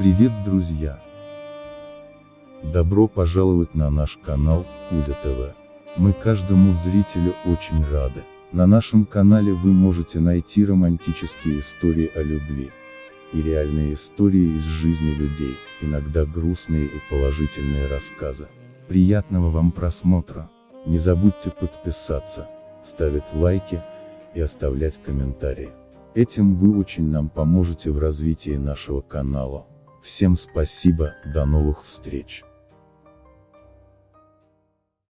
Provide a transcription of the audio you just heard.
Привет, друзья! Добро пожаловать на наш канал, Кузя ТВ. Мы каждому зрителю очень рады. На нашем канале вы можете найти романтические истории о любви. И реальные истории из жизни людей, иногда грустные и положительные рассказы. Приятного вам просмотра! Не забудьте подписаться, ставить лайки и оставлять комментарии. Этим вы очень нам поможете в развитии нашего канала. Всем спасибо, до новых встреч!